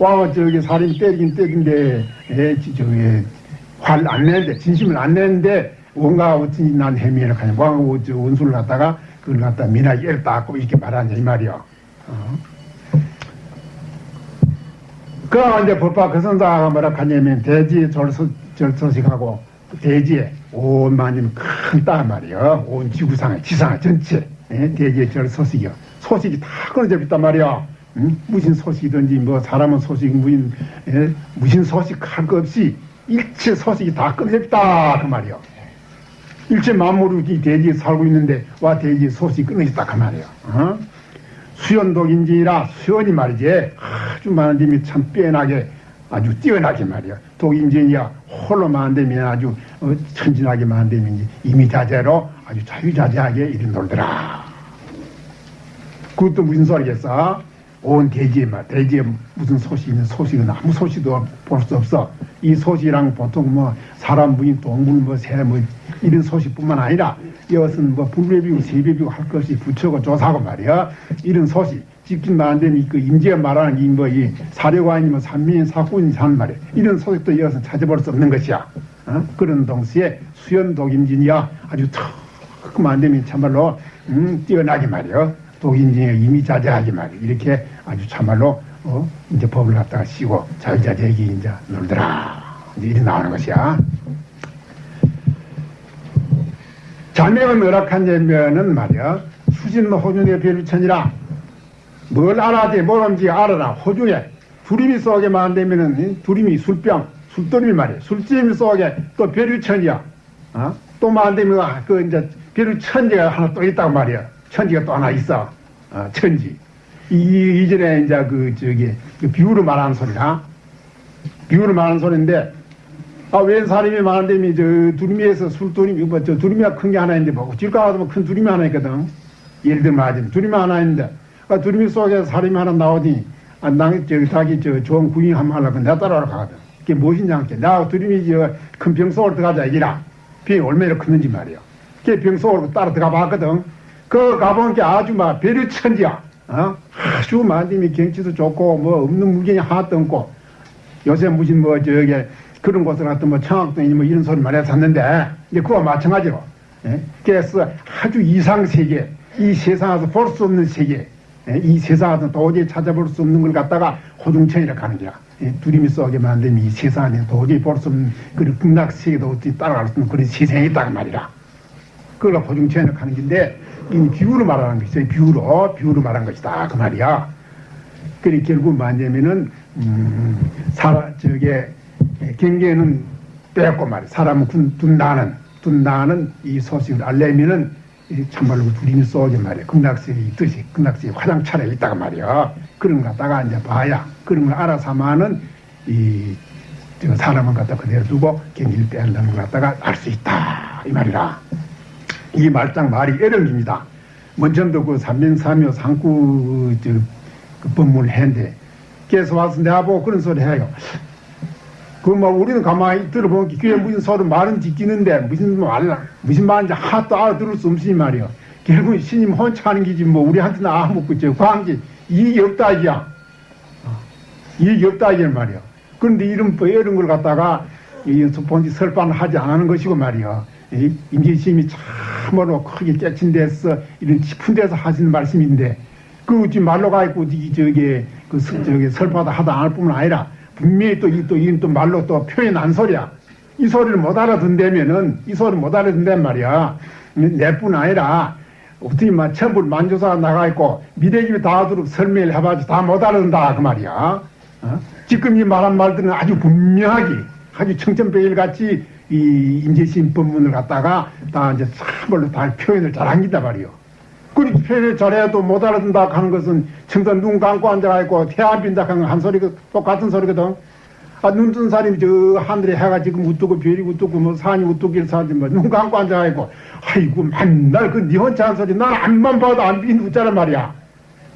왕은 저기 살인 때리긴 때린데 에, 저기 화안 내는데 진심을 안 내는데 뭔가 어찌 난 해미를 가냐 저 원수를 갖다가 그걸 갖다 미나게 애를 닦고 이렇게 말하냐 이 말이요. 어? 그러나 이제 법화 그 선사가 뭐라 하냐면 대지에 절소, 절소식하고 대지에 온 만님 큰 땅 말이요. 온 지구상에 지상에 전체 예? 대지에 절소식이요. 소식이 다 끊어져 있단 말이요. 응? 무슨 소식이든지 뭐 사람은 소식 무슨 예? 무슨 소식 할 것 없이 일체 소식이 다 끊어져 있다 그 말이요. 일체 만물이 대지에 살고 있는데 와 대지에 소식이 끊어졌다 그 말이요. 어? 수연독인지라 수연이 말이지. 아주 많은 님이 참 빼나게 아주 뛰어나게 말이야. 독인지야 홀로 만들면 아주 어, 천진하게 만들면 이미 자재로 아주 자유자재하게 이리 놀더라 그것도 무슨 소리겠어? 온 대지에 말 대지에 무슨 소식이 있는 소식은 아무 소식도 볼 수 없어. 이 소식이랑 보통 뭐 사람 무인 동물 뭐새뭐 뭐 이런 소식뿐만 아니라 이것은 뭐 불배비고 세배비고 할 것이 부처고 조사고 말이야. 이런 소식. 직진 말하는 그 임지가 말하는 이뭐이 사려관이면 뭐 산민 사군이 사는 말이야. 이런 소식도 이것은 찾아볼 수 없는 것이야. 어? 그런 동시에 수연 독임진이야. 아주 턱 만들면 참말로 음, 뛰어나게 말이야. 독인진에 이미 자제하게 말이야. 이렇게 아주 참말로 어? 이제 법을 갖다가 씌고 자유자재에게 이제 놀더라. 이제 이리 나오는 것이야 자명을 뭐락한냐면은 말이야. 수진 호준의 별천이라. 뭘 알아야 뭐든지 알아라. 호중에 두림이 속에 만되면은 두림이 술병 술도림이 말이야. 술찜 속에 또 별유천이야. 어? 또 만되면 그 이제 별유천지가 하나 또 있다고 말이야. 천지가 또 하나 있어. 어, 천지. 이, 이전에 이제 그 저기 그 비유로 말하는 소리라 비유로 말하는 소리인데 아, 웬 사람이 많은데, 저, 두루미에서 술도림이, 뭐, 저, 두루미가 큰 게 하나 있는데, 뭐, 길가 가서 뭐큰 두루미 하나 있거든. 예를 들면 하지. 두루미 하나 있는데, 아, 두루미 속에 사람이 하나 나오더니, 아, 나, 저, 자기, 저, 좋은 구경 한번 하려고 내가 따라오러 가거든. 그게 무엇이냐, 하게. 나 두루미, 저, 큰 병 속으로 들어가자, 이라. 병이 얼마나 컸는지 말이야. 그게 병 속으로 따라 들어가 봤거든. 그 가본 게 아주 막, 배려천지야. 어? 아주 만듦이 경치도 좋고, 뭐, 없는 물건이 하나도 없고, 요새 무슨 뭐, 저게, 그런 곳을 갔던 뭐 청학동이니 뭐 이런 소리 말해 샀는데 이제 그와 마찬가지로 예? 그래서 아주 이상 세계 이 세상에서 볼 수 없는 세계 예? 이 세상에서 도저히 찾아볼 수 없는 걸 갖다가 호중천이라고 하는 거야 예? 두림이 속에 만든 이 세상에 도저히 볼 수 없는 그런 극락 세계도 어떻게 따라갈 수 없는 그런 세상이 있다고 말이라 그걸 호중천이라고 하는 건데 이 비유로 말하는 것이죠 비유로 비유로 말한 것이다 그 말이야 그리 결국 뭐냐면은 음, 살아 저게 예, 경계는 빼고 말이야. 사람은 둔다는, 둔다는 이 소식을 알려면은 참말로 두림이 쏘게 말이야. 극락세에 있듯이, 극락세에 화장차례 있다가 말이야. 그런 거 갖다가 이제 봐야, 그런 걸 알아서만은 이, 저 사람을 갖다 그대로 두고 경기를 빼앗는 걸 갖다가 알 수 있다. 이 말이라. 이 말장 말이 애령입니다. 먼저도 그 삼면삼묘 상구 저, 그 법문을 했는데, 계속 와서 내가 보고 그런 소리 해요. 그뭐 우리는 가만히 들어보면 귀에 무슨 소리 말은 지키는데 무슨 말 무슨 말인지 하나도 알아들을 수 없으니 말이야. 결국 신임 혼자 하는 기지 뭐 우리한테는 아무것도 저 광지 이익이 없다 이야. 어, 이익이 없다 이란 말이야. 그런데 이런 뭐 이런 걸 갖다가 이 본지 설반을 하지 않는 것이고 말이야. 임재심이 참으로 크게 깨친 데서 이런 깊은 데서 하시는 말씀인데 그 말로 가 있고 저기 그 저기 설파도 하다 안 할 뿐만 아니라 분명히 또, 이, 또, 이, 또 말로 또 표현한 소리야. 이 소리를 못 알아듣는다면은, 이 소리를 못 알아듣는단 말이야. 내뿐 아니라, 어떻게 막 천불 만조사가 나가있고, 미래집에 닿도록 설명을 해봐도 다못 알아듣는다. 그 말이야. 어? 지금 이 말한 말들은 아주 분명하게, 아주 청천백일 같이 이 임재신 법문을 갖다가 다 이제 참말로 다 표현을 잘한 기다 말이요. 그렇게 표현을 잘해도 못 알아듣는다 하는 것은 청선 눈 감고 앉아있고 태안 빈다 하는 한 소리, 똑같은 소리거든. 아, 눈 뜬 사람이 저 하늘에 해가 지금 우뚝고 별이 우뚝고 뭐 산이 우뚝길 사는데 뭐눈 감고 앉아있고 아이고 맨날 그 니 혼자 한 소리 난 앞만 봐도 안 비는 웃자란 말이야.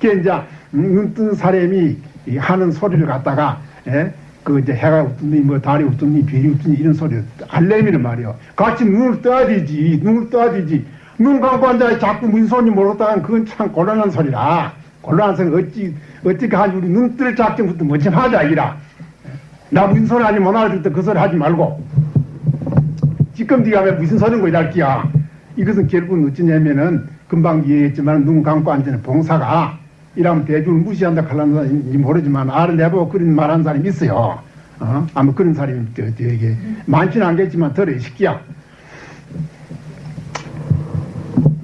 그게 이제 눈 뜬 사람이 하는 소리를 갖다가 예? 그 이제 해가 웃든지 뭐 달이 웃든지 별이 웃든지 이런 소리 알레미는 말이요. 같이 눈을 떠야 되지. 눈을 떠야 되지. 눈 감고 앉아 자꾸 소리 모르다간 그건 참 곤란한 소리라. 곤란한 소리 어찌 어찌 가지고 우리 눈뜰 작정부터 뭐지 하자 이라. 나 소리 하지 못 알아듣다 그 소리 하지 말고. 지금 네가 왜 무슨 소리인 거야 이랄기야. 이것은 결국은 어찌냐면은 금방 이해했지만 눈 감고 앉는 봉사가 이러면 대중을 무시한다 칼라는 사람인지 모르지만 알아내보고 그런 말하는 사람이 있어요. 어? 아마 그런 사람이 저, 저에게 많지는 않겠지만 덜어 시기야.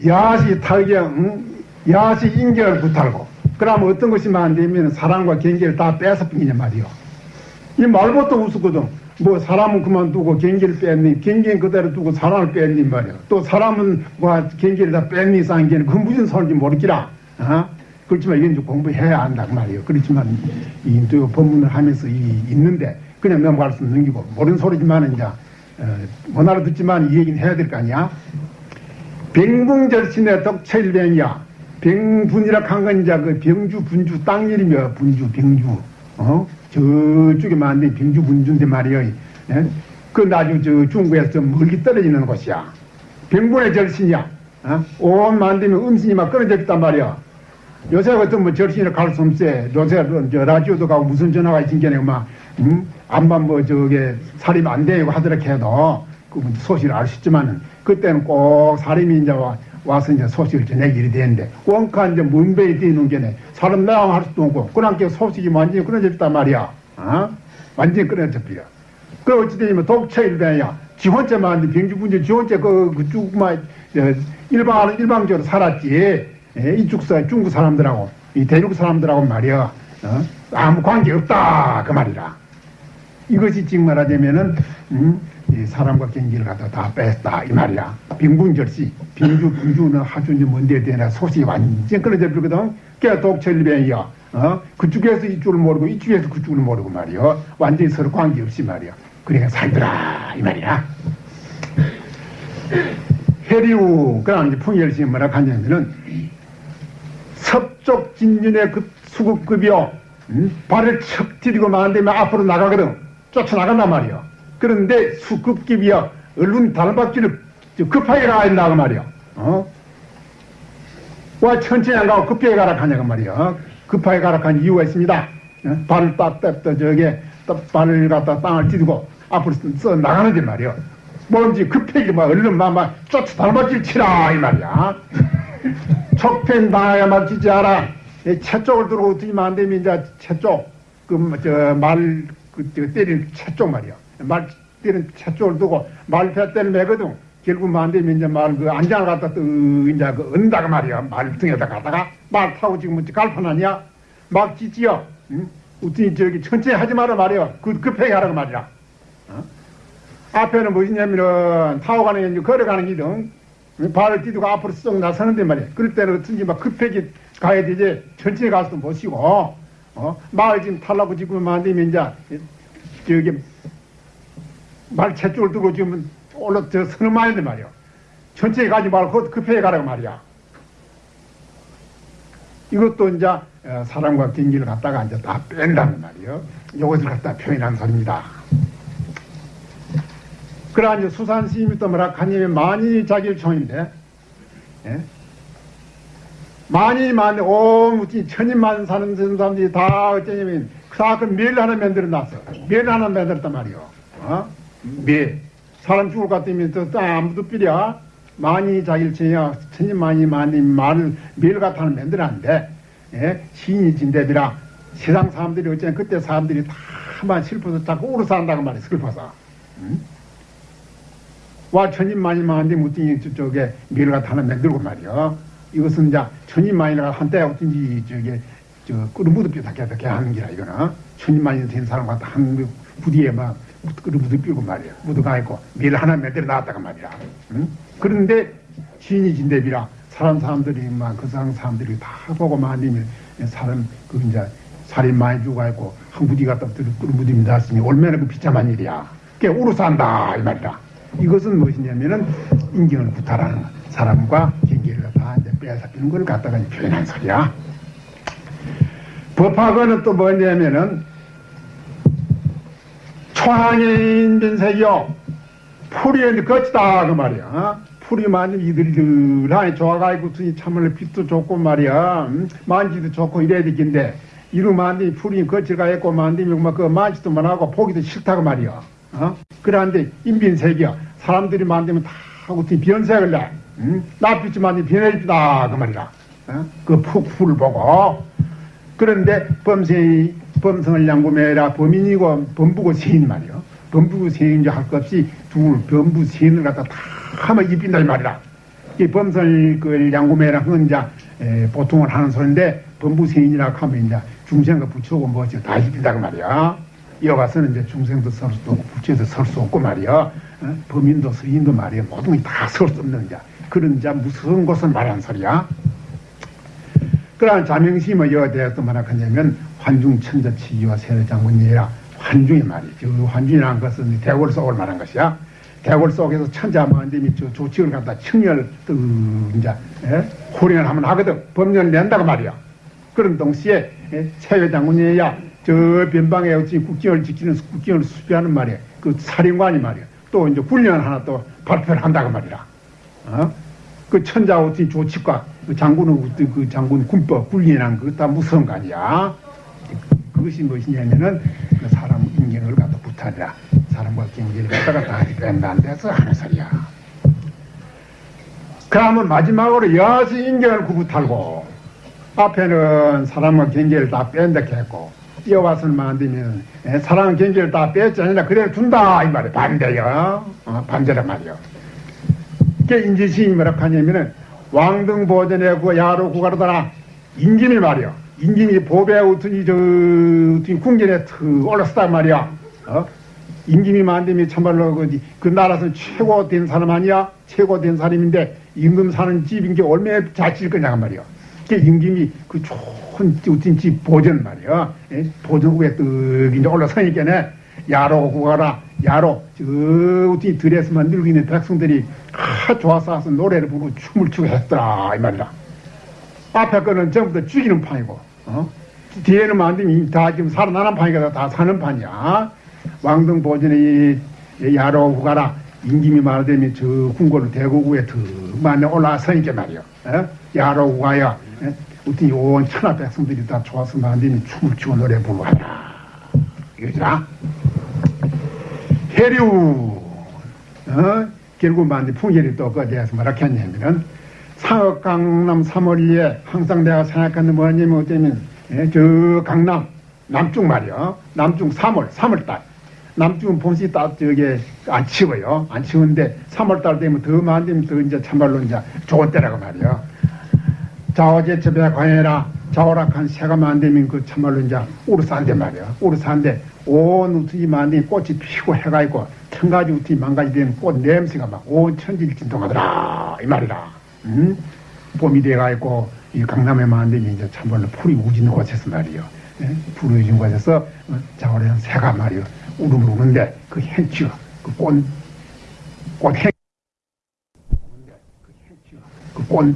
야시 탈경, 응? 야시 인격을 부탈고 그러면 어떤 것이 많되면 사랑과 경계를 다 뺏어버리냐 말이요. 이 말부터 우스거든. 뭐 사람은 그만두고 경계를 뺐니 경계는 그대로 두고 사람을 뺐니 말이야. 또 사람은 뭐 경계를 다 뺐니 쌍계는 그 무슨 소리인지 모르기라. 어? 그렇지만 이건 좀 공부해야 그 말이에요. 그렇지만 이 법문을 하면서 이 있는데 그냥 넘어갈 수 없는 기고 모르는 소리지만 이제 어, 못 알아듣지만 이 얘기는 해야 될 거 아니야. 병붕절신의 덕철병이야. 병분이라 한건 이제 그 병주 분주 땅 이름이야. 분주 병주. 어? 저쪽에 만든 병주 분주인데 말이야. 예? 그 나중 저 중국에서 좀 멀리 떨어지는 곳이야. 병분의 절신이야. 어? 온 만들면 음신이 막 끊어져 있단 말이야. 요새 같은 뭐 절신이라 갈수 없어. 요새 저 라디오도 가고 무슨 전화가 있긴 게 막, 음? 암만 뭐 저게 살림 안 되고 하더라 해도 그 소식을 있지만은 그때는 꼭 사람이 이제 와, 와서 이제 소식을 전하기 이 되는데 원카 이제 문배에 뛰는 게네 사람 나랑 할 수도 없고 그러니까 소식이 완전히 끊어졌단 말이야. 어? 완전히 버려. 그 어찌되냐면 독처일배야. 지원자만 병주분제 지원자 그 그쪽만 일방 일방적으로 살았지. 예, 이쪽 사 중국 사람들하고 이 대륙 사람들하고 말이야. 어? 아무 관계 없다 그 말이라. 이것이 지금 말하자면은 음, 사람과 경기를 갖다 다 뺐다 이 말이야. 빈군절시, 빈주, 분주는 하준지 뭔데 되나 소식이 완전 끊어져 버리거든. 독철변이야. 어? 그쪽에서 이쪽을 모르고 이쪽에서 그쪽을 모르고 말이야. 완전히 서로 관계없이 말이야. 그러니까 살더라 이 말이야. 해리우 그럼 이제 풍열시 뭐라 하냐면은 섭족 진윤의 그 수급급이요. 음? 발을 척 디디고 만되면 앞으로 나가거든. 쫓아나간단 말이야. 그런데 수급급이야. 얼른 달받기를 급하게 가야 된다고 말이야. 어? 와 천천히 안 가고 급하게 가라 하냐고 말이야. 어? 급하게 가라 한 이유가 있습니다. 어? 발을 딱, 딱, 딱, 저게, 딱 발을 갖다 땅을 디디고 앞으로 써 나가는데 말이야. 뭔지 급하게 막 얼른 막, 막 쫓아 달받기를 치라, 이 말이야. 척팬 당하야 막지지 않아. 채 쪽을 안 되면 이제 채 쪽, 그, 저, 말, 그, 저, 때리는 채 쪽 말이야. 말 때리는 채 쪽을 두고 말패 때를 매거든. 결국 안 되면 이제 말, 그, 안장을 갖다 또, 이제 그, 은다가 말이야. 말 등에다 갖다가 말 타고 지금 뭐지 갈판 아니야? 막 짖지요. 응? 어떻게 저기 천천히 하지 마라 말이야. 그, 급하게 하라고 말이야. 어? 앞에는 무엇이냐면은 타고 가는 걸어가는 길은 발을 뛰고 앞으로 쏙 나서는데 말이야. 그럴 때는 어쩐지 막 급하게 가야 되지. 천천히 가서도 못 쉬고 어? 마을 지금 탈라고 지금 안 되면 이제, 저기, 말 채쪽을 두고 지금 올라, 저, 서는 말인데 말이야. 천천히 가지 말고 급하게 가라고 말이야. 이것도 이제, 어, 사람과 경기를 갖다가 이제 다 뺀다는 말이요. 이것을 갖다 표현한 소리입니다. 이제 수산 스님이 또 뭐라 하냐면 만인이 자기를 총인데, 예? 오, 무슨 천인만 사는 사람들이 다 어쩌냐면, 다그 멸 하나 만들어 놨어. 멸 하나 만들었단 말이요. 어? 멸. 사람 죽을 것 같으면 또 아무도 삐려. 만인이 자기를 총이야. 천인만이 만인 말을 멸 같은 하나 만들어 놨는데, 예? 시인이 진대비라. 세상 사람들이 어쩌면 그때 사람들이 다만 슬퍼서 자꾸 울어 산다고 말이야, 슬퍼서. 응? 와 천인만인만한데 무등이 저쪽에 갖다 하나 만들고 말이야. 이것은 이제 천인만이가 한때 어쩐지 저게 저 끄르무드 뼈다게 다게 하는 기라 이거는 천인만이 된 사람 갖다 한 부디에 막 끄르무드 뼈고 말이야. 무드가 있고 밀 하나 만들어 놨다가 말이야. 응? 그런데 시인이 진대비라 사람 사람들이 막그 사람 사람들이 다 보고 만들면 사람 그 이제 살인 많이 죽어 있고 한 부디 갖다 끄르무드 놨으니 얼마나 그 비참한 일이야. 그게 우르 산다 이 말이다. 이것은 무엇이냐면은 인경을 구타라는 사람과 경계를 다 이제 빼앗기는 걸 갖다가 표현한 소리야. 법학원은 또 뭐냐면은 초항인 변색이요. 풀이 거치다 그 말이야. 어? 풀이 만든 이들들하니 좋아가지고 참을 빛도 좋고 말이야. 음? 만지도 좋고 이래야 되긴데 이루 만든 풀이 거칠가 있고 만들면 막그 만지도 못하고 보기도 싫다고 말이야. 어? 그런데 인빈색이야. 사람들이 만들면 다 하고 변색을 내. 음? 낯빛이 만든 변해주다 그 말이야. 어? 그 푸, 풀을 보고. 그런데 범생이 범성을 양구매라 범인이고 범부고 세인 말이요. 범부고 세인지 할것 없이 둘 범부 세인을 갖다 다 하면 입힌다 이 말이라. 이 범성을 그 양구매라 에, 보통은 하는 소리인데 범부 세인이라고 하면 이제 중생과 부처고 뭐지 다 입힌다 그 말이야. 이어가서는 이제 중생도 설 수도 없고 부처도 설 수 없고 말이야. 어? 범인도 서인도 말이야. 모든 게 다 설 수 없는 자. 그런 이제 무서운 것을 말하는 소리야. 그러한 자명심의 여대에서 뭐라 하냐면 환중천자치기와 세례장군이라 환중이 말이죠. 그 환중이라는 것은 대궐 속을 말한 것이야. 대궐 속에서 천자만dem이 저 조칙을 갖다 청열 그 이제 예? 호령을 하면 하거든. 법령을 낸다고 말이야. 그런 동시에 예? 세례장군이야 저 변방에 어찌 국경을 지키는 국경을 수비하는 말이야. 그 사령관이 말이야. 또 이제 훈련 하나 또 발표를 한다고 말이야. 어? 그 천자 어찌 조칙과 그 장군의 그, 그 장군 군법 군리란 그거 다 무서운 거 아니야. 그것이 무엇이냐면은 그 사람 인격을 갖다 부타리라. 사람과 경계를 갖다가 다 뺀다는 데서 하는 소리야. 그러면 마지막으로 여시 인격을 구부탈고 앞에는 사람과 경계를 다 뺀다 했고 이어와서는 만들면 사람 경계를 다 뺐지 아니라 그대로 둔다 이 말이야 반대요 어, 반대란 말이요 그게 인지시인이 뭐라 하냐면은 왕등 보전에 그 야로 구가르다라 임금이 말이야. 임금이 보배 우튼이 저 우튼이 궁전에 트 올랐었단 말이야. 어? 임금이 만듦이 참말로 그, 그 나라에서 최고 된 사람 아니야? 최고 된 사람인데 임금 사는 집인 게 얼마나 자취일 거냐 말이야. 그 임금이 그 좋은 집 보전 말이야. 예? 보전 후에 떡 이제 올라서니까네 야로 구가라 야로. 저 우리 들에서만 늙이는 백성들이 아 좋아서 와서 노래를 부르고 춤을 추고 했더라 이 말이다. 앞에 거는 전부 다 죽이는 판이고 어? 뒤에는 만들면 다 지금 살아나는 판이가 다 사는 판이야. 왕등 보전의 야로 구가라. 임금이 말하자면 저 궁궐 더 많이 올라서니까 말이야. 어? 야로 구가야 우리 온 천하 백성들이 다 좋아서 만들면 춤을 추고 노래 부르고 하라. 이거지라 해류 어? 결국 만디 풍계리 또 거기에서 뭐라 했냐면은 상업 강남 3월리에 항상 내가 생각하는 뭐냐면 어쩌면 예, 저 강남 남쪽 말이요. 남쪽 3월 3월달. 남쪽은 봄씨 딱 저게 안 치워요. 안 치우는데 3월달 되면 더 만들면 더 이제 참말로 이제 좋은 때라고 말이요. 자 어제첩에 관해라 자오락한 새가 만들면 그 참말로 이제 우르산데 말이야. 우르산데 온 우투이 만든 꽃이 피고 해가 있고 천가지 우투이 망가지 된꽃 냄새가 막 온 천지를 진동하더라. 이 말이라 음? 봄이 돼가 있고 이 강남에 만든 이제 참말로 풀이 우지는 곳에서 말이요. 예? 풀이 우지는 곳에서 어, 자오락한 새가 말이요. 울음을 우는데 그 행치가 그꽃꽃 행, 그꽃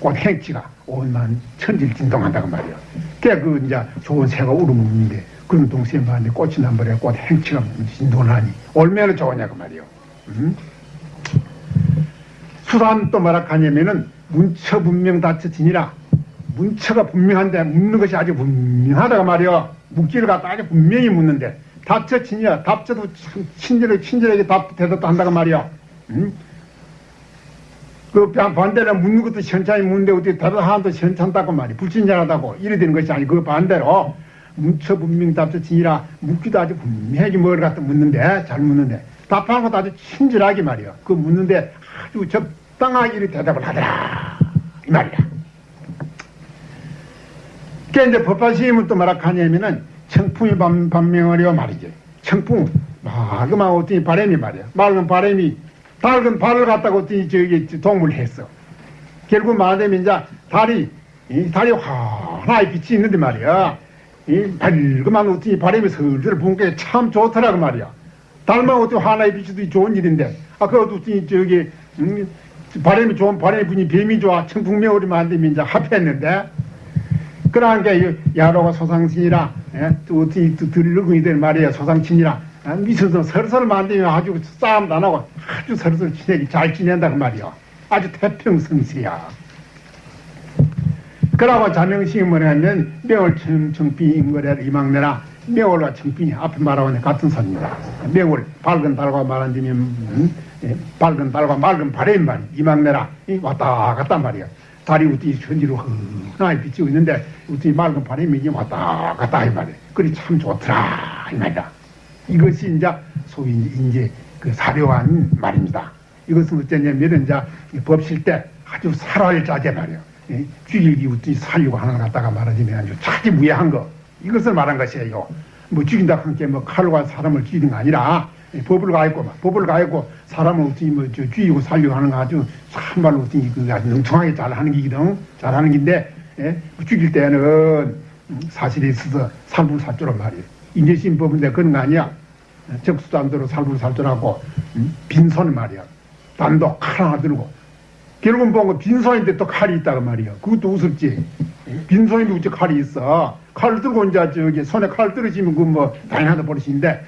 꽃 행치가 온만 천지를 진동한다고 말이야. 그그 이제 좋은 새가 울음우는데 그런 동시에 말이 꽃이 남버려 꽃 행치가 진동하니 얼마나 좋으냐고 말이요. 음? 수란 또 뭐라 하냐면은 문처 분명 다쳐지니라 문처가 분명한데 묻는 것이 아주 분명하다고 말이요. 묵기를 갖다 아주 분명히 묻는데 다쳐지니라 답져도 친절하게 친절하게 답 대답도 한다고 말이요. 음? 그 반대로 묻는 것도 현찬히 묻는데 어떻게 대답 하나도 현찬다고 말이 불친절하다고 이래 되는 것이 아니고 그 반대로 문처 분명 답처치니라 묻기도 아주 분명하게 뭘 갖다 묻는데 잘 묻는데. 답하는 것도 아주 친절하게 말이야. 그 묻는데 아주 적당하게 대답을 하더라. 이 말이야. 그게 이제 법화 시임은 또 뭐라 하냐면은 청풍이 반, 반명하려 말이지 청풍. 맑으면 어떻게 바람이 말이야. 맑은 바람이 밝은 발을 갖다가 어떤 저기 동물 했어. 결국 말하자면 이제 달이 이 달이 환하게 빛이 있는데 말이야. 이 밝그만 어떤 바람이 슬슬 게참 좋더라고 말이야. 달만 어떤 환하게 빛이 좋은 일인데 아 그것도 어떤 저기 음, 바람이 좋은 바람이 분이 뱀이 좋아 청풍명월이만 안 되면 이제 합했는데 그러한 게 야로가 소상친이라 예? 또 어떻게 또 들르고 이들 말이야 소상친이라 아, 미쳐서 서로서로 만들면 아주 싸움도 안 하고 아주 서로서로 친하게 잘 지낸다 그 말이야 아주 태평성세야 그러고 자명식이 뭐냐면 명월 청 청비 임거래를 이망내라 명월과 청빈이 앞에 말하고는 같은 선입니다. 명월 밝은 달과 말한다면 음, 예, 밝은 달과 맑은 바람 말 이망내라 이 왔다 갔단 말이야. 달이 우띠 현지로 흔하게 비치고 있는데 우띠 맑은 바람이 왔다 갔다 이 말이야. 그리 참 좋더라 이 말이다. 이것이 이제 소위 이제 그 사료한 말입니다. 이것은 어쩌냐면 이제 법실 때 아주 살할 자제 말이야. 죽일기 우띠 살려고 하는 것 갖다가 말하자면 아주 차지 무해한 거. 이것을 말한 것이에요. 뭐 죽인다 함께 뭐 칼과 사람을 죽이는 거 아니라 법을 가했고 법을 가했고 사람을 어떻게 뭐저 죽이고 살려고 하는 거 아주 참말로 어떻게 그 아주 능청하게 잘하는 기거든 잘하는 긴데 예? 죽일 때는 사실이 있어서 살불살조란 말이에요. 인재심 법인데 그런 거 아니야. 적수단도로 살불살조라고 빈손 말이야. 단도 칼 하나 들고 결국은 보고 빈손인데 또 칼이 있다고 말이야. 그것도 우습지. 빈손인데 어째 칼이 있어. 칼을 들고 이제 저기 손에 칼 떨어지면 그뭐 당연하다 버릇인데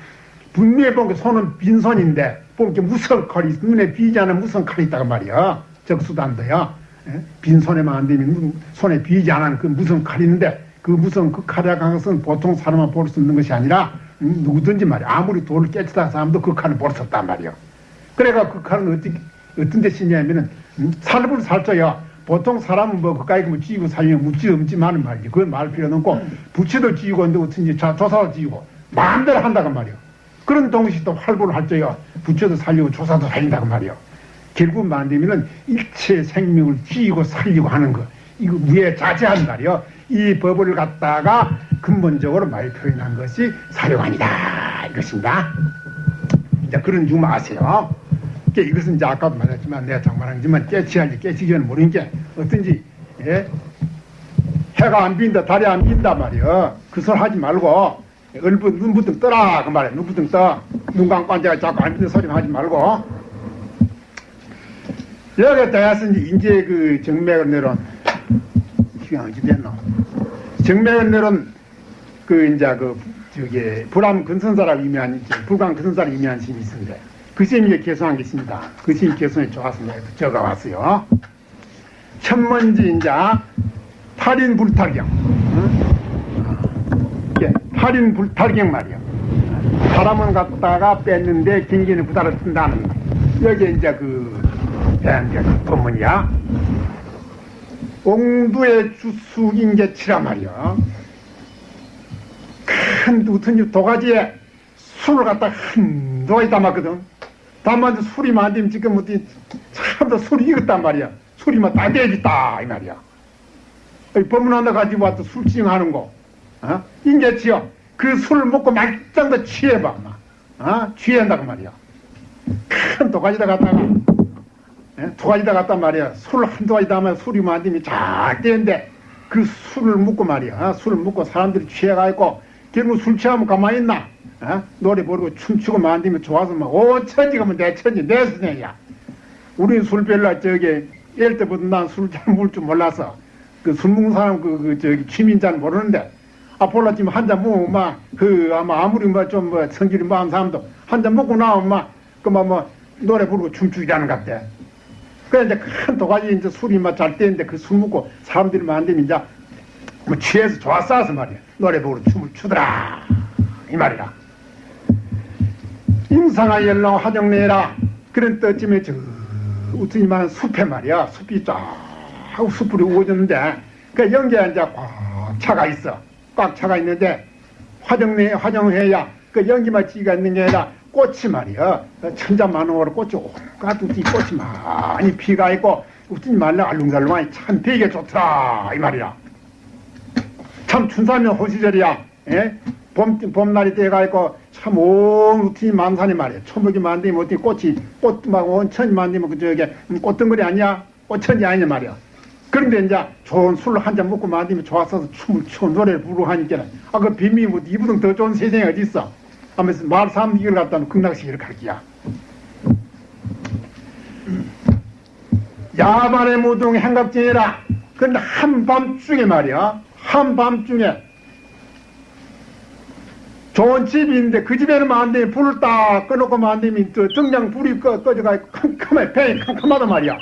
분명히 보니까 손은 빈손인데 보니까 무슨 칼이. 눈에 비지 않은 무슨 칼이 있다고 말이야. 적수단도야. 빈손에만 안 되면 손에 비지 않은 그 무슨 칼이 있는데 그 무슨 그 칼의 강성은 보통 사람만 볼 수 있는 것이 아니라 음, 누구든지 말이야. 아무리 돌을 깨치다 사람도 그 칼을 볼 수 없단 말이야. 그래가 그 칼은 어떻게 어떤 데 쓰냐면은 음? 살불 살쪄야 보통 사람은 뭐 그까이 뭐 쥐고 살면 묻지 없지만은 말이지 그건 말 필요는 없고 부채도 쥐고 근데 어떤지 조사도 쥐고 마음대로 한다고 말이야 그런 동시에 또 활보를 할 적이야 부채도 살리고 조사도 살린다고 말이야 결국 만들면은 일체 생명을 쥐고 살리고 하는 거 이거 무에 자제한 말이야 이 법을 갖다가 근본적으로 말 표현한 것이 사료관이다. 이것입니다. 이제 그런 줄 아세요? 이것은 이제 아까도 말했지만 내가 장만하지만 깨치할지 깨치기 전에 모르는 게 어떤지 예? 해가 안 빈다 달이 안 빈다 말이야 그 소리 하지 말고 얼부 눈부터 떠라. 그 말이야 눈부터 떠눈 감고 앉아 자꾸 안 빈다 소리만 하지 말고. 여기 따라서 이제 그 정맥을 내려온 시간 어찌 됐노 내려온 그 이제 그 저기 불암 근선사라고 유명한 불광 근선사라고 유명한 신이 있습니다 그 쌤이 개성한 게 있습니다. 그 쌤이 개성이 좋아서 내가 적어왔어요. 첫 번째 이제 8인 불탈경. 예, 8인 불탈경 말이야. 사람은 갖다가 뺐는데 긴기는 부다를 뜬다는 거. 여기 이제 그, 이제 그 본문이야. 옹두의 주숙인 게 치라 말이야. 큰 우튼 도가지에 술을 갖다 한 도가지 담았거든. 다만 술이 만들면 지금 어디 참더 술이 익었단 말이야. 술이만 다 되겠다 이 말이야. 법문 하나 가지고 와서 술징하는 거. 어? 인계치요. 그 술을 먹고 더 취해봐. 막. 어? 취한다고 말이야. 큰 도가지다 갖다가 예? 도가지다 갖단 말이야. 술한 도가지 담아 술이 만들면 잘 되는데 그 술을 먹고 말이야. 어? 술을 먹고 사람들이 취해가지고 결국 술 취하면 가만히 있나? 어? 노래 부르고 춤추고 만들면 좋아서 막, 오, 천지가 뭐내 천지, 내 선생이야. 우리는 술 별로 저기, 일 때부터 난 술 잘 먹을 줄 몰라서, 그 술 먹는 사람 그, 그, 저기, 취미인 잘 모르는데, 아, 몰랐지만 한잔 먹으면 막, 그, 아마 아무리 뭐좀뭐 성질이 많은 사람도 한 잔 먹고 나오면 막, 그만 뭐, 노래 부르고 춤추기라는 것 같아. 그래, 이제 큰 도가지 이제 술이 막잘 때는데 그 술 먹고 사람들이 만들면 이제 뭐 취해서 좋았어 말이야. 노래 부르고 춤을 추더라. 이 말이야. 임상아 열로 화정내라 그런 때쯤에 저 우트니만 숲에 말이야 숲이 쫙 숲으로 오졌는데 그 연기에 이제 꽉 차가 있어 꽉 차가 있는데 화정내 화정해야 그 연기만 찌가 있는 게 아니라 꽃이 말이야 천자만원으로 꽃이 우티 꽃이 많이 피가 있고 우트니 말로 알룽달룽하니 참 되게 좋더라 이 말이야 참 춘삼면 호시절이야 예? 봄, 봄날이 돼가지고 참온 우티 만산이 말이야. 초목이 만들면 어떻게 꽃이, 꽃, 막 온천이 만들면 그 저게 꽃덩거리 아니야? 꽃천지 아니냐 말이야. 그런데 이제 좋은 술을 한잔 먹고 만들면 좋았어서 춤을 추고 노래를 부르고 하니까 아, 그 빈미 뭐 이보다 더 좋은 세상이 어디 있어? 하면서 말 사람 이걸 갖다 놓고 극락시기를 가르치야. 야반의 무동 행갑쟁이라. 근데 한밤중에 말이야. 한밤중에 좋은 집이 있는데 그 집에는 안 되면 불을 딱 꺼놓고 안 되면 또 정장 불이 꺼, 꺼져가지고 캄캄해 배 캄캄하단 말이야